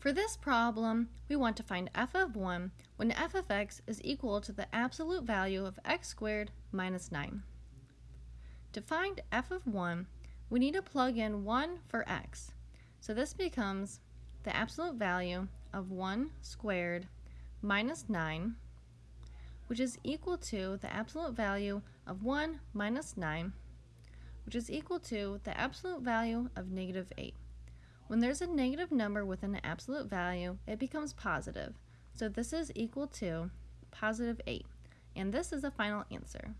For this problem, we want to find f of 1 when f of x is equal to the absolute value of x squared minus 9. To find f of 1, we need to plug in 1 for x. So this becomes the absolute value of 1 squared minus 9, which is equal to the absolute value of 1 minus 9, which is equal to the absolute value of negative 8. When there's a negative number with an absolute value, it becomes positive. So this is equal to positive 8. And this is the final answer.